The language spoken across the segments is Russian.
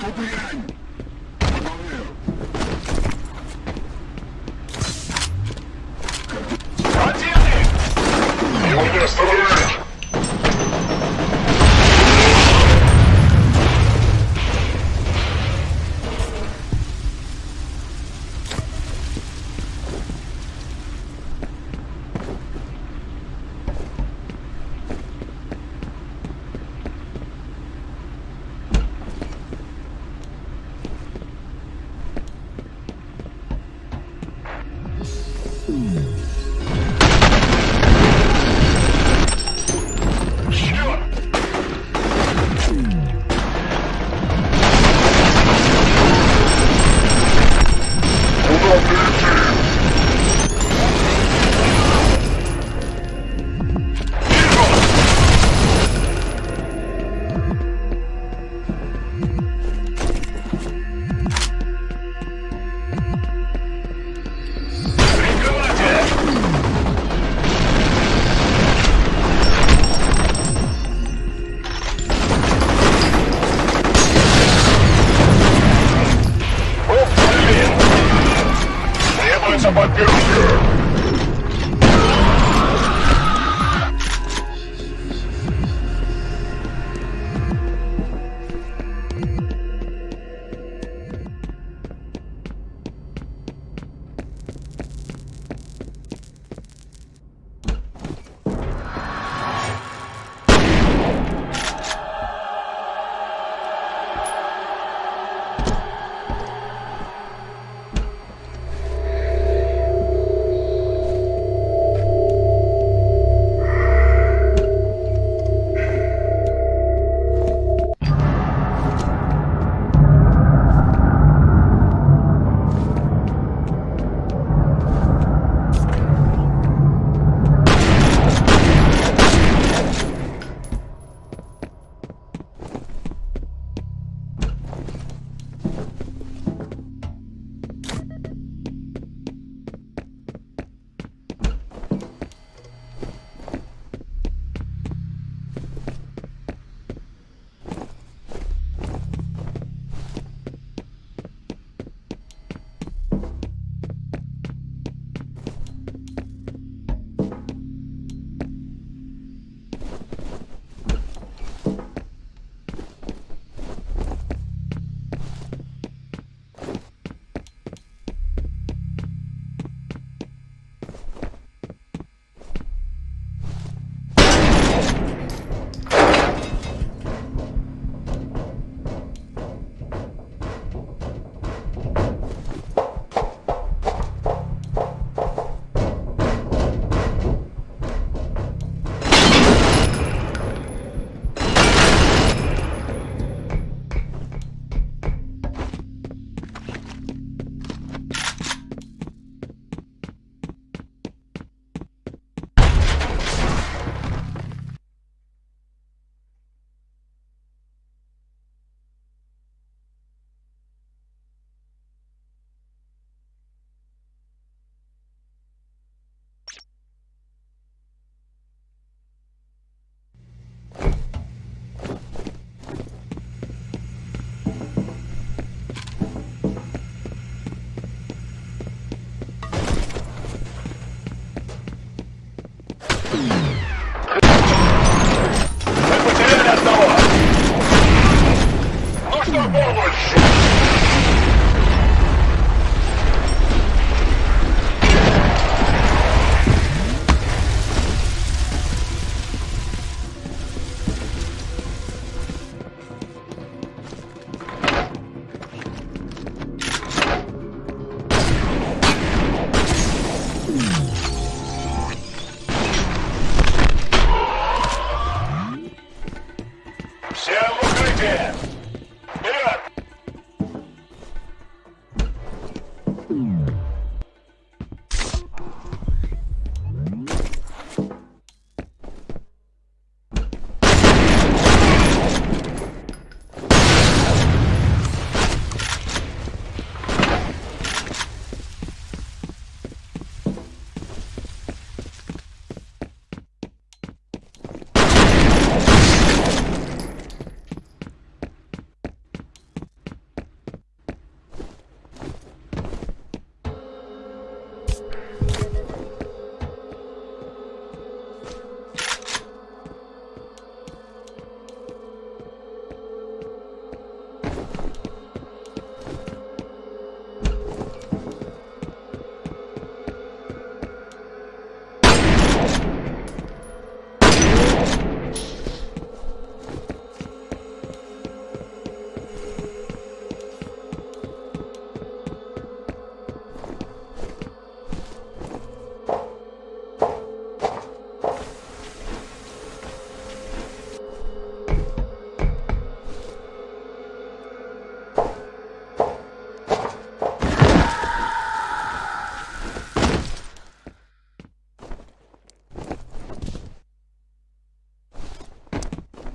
to the. Mm-hmm.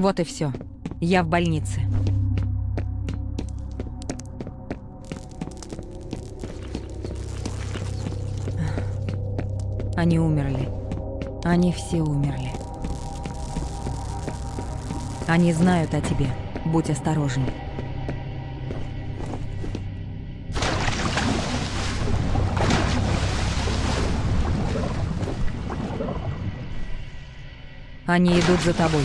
Вот и все. Я в больнице. Они умерли. Они все умерли. Они знают о тебе. Будь осторожен. Они идут за тобой.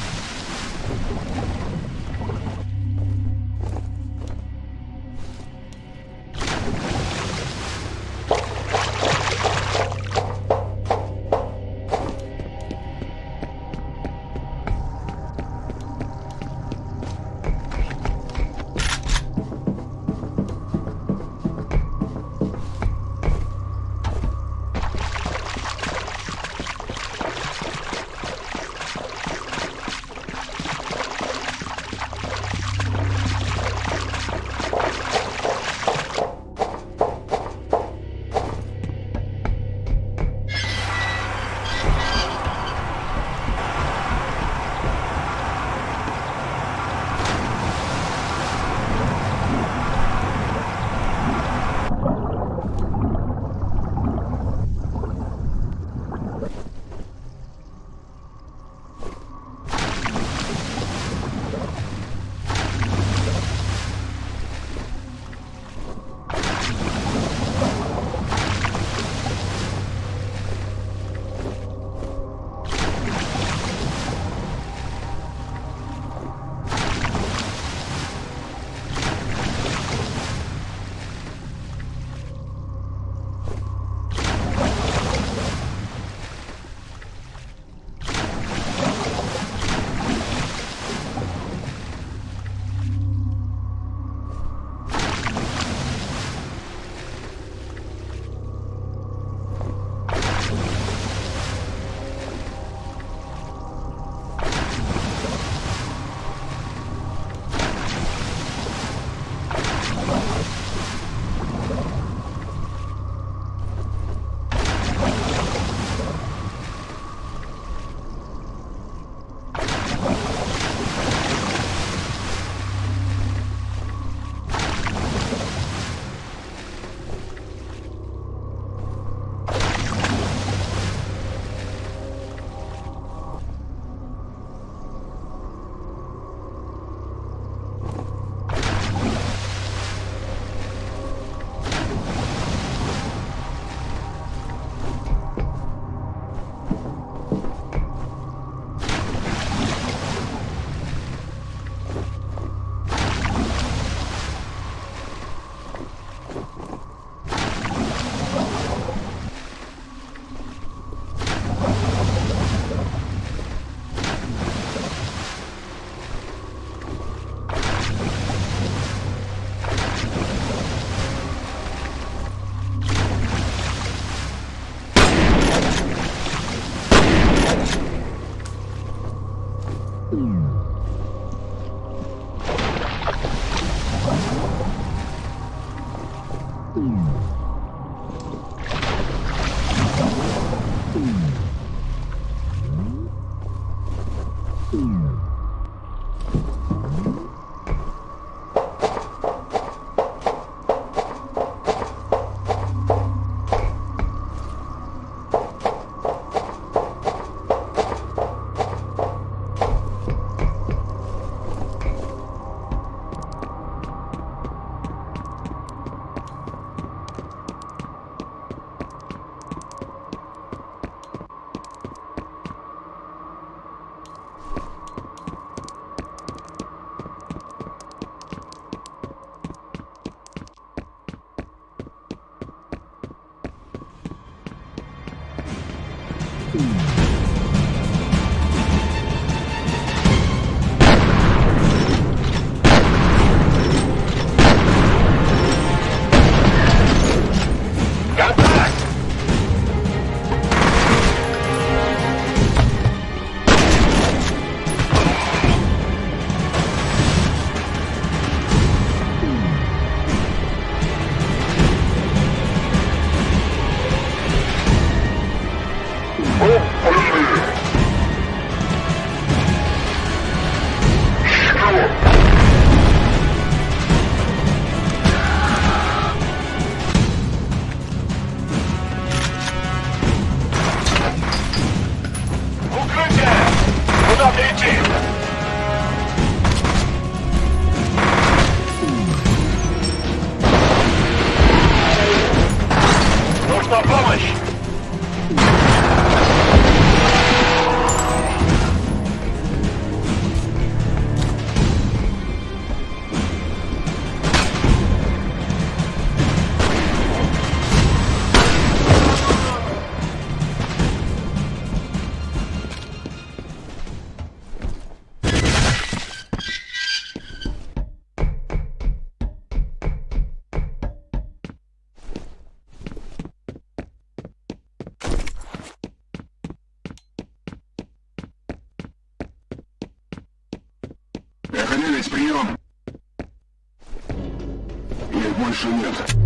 Thank you.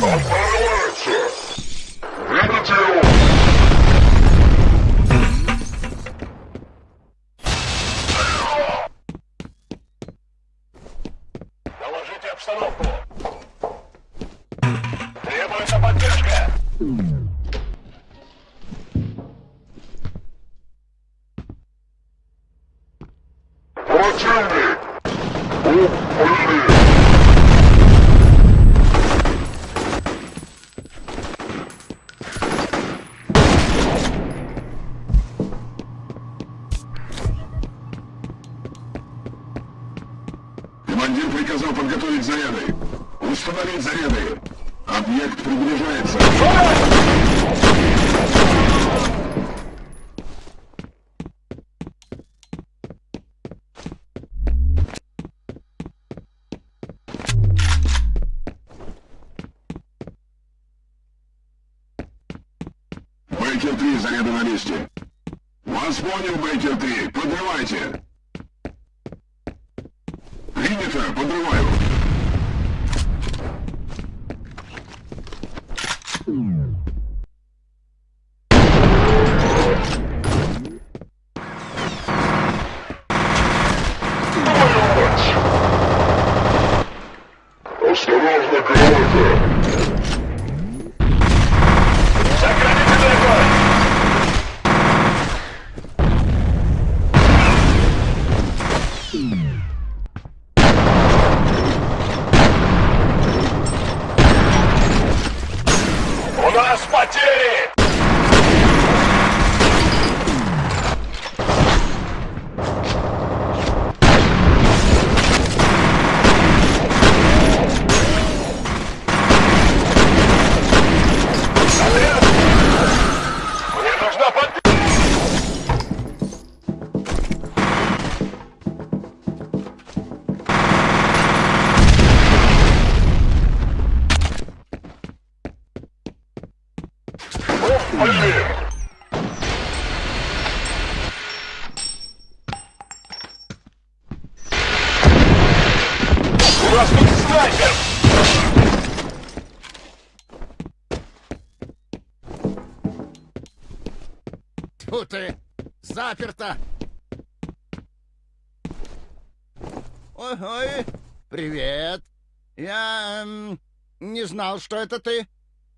I'll answer. What a! Командир приказал подготовить заряды. Установить заряды. Объект приближается. Заперто! Ой-ой, привет. Я м, не знал, что это ты.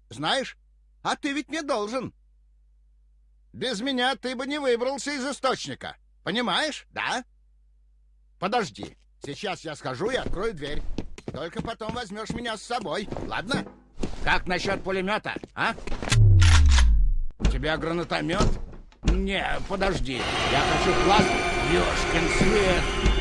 Знаешь, а ты ведь не должен. Без меня ты бы не выбрался из источника. Понимаешь, да? Подожди. Сейчас я схожу и открою дверь. Только потом возьмешь меня с собой, ладно? Как насчет пулемета, а? У тебя гранатомет? Не, подожди. Я хочу класс. Ёшкин свет.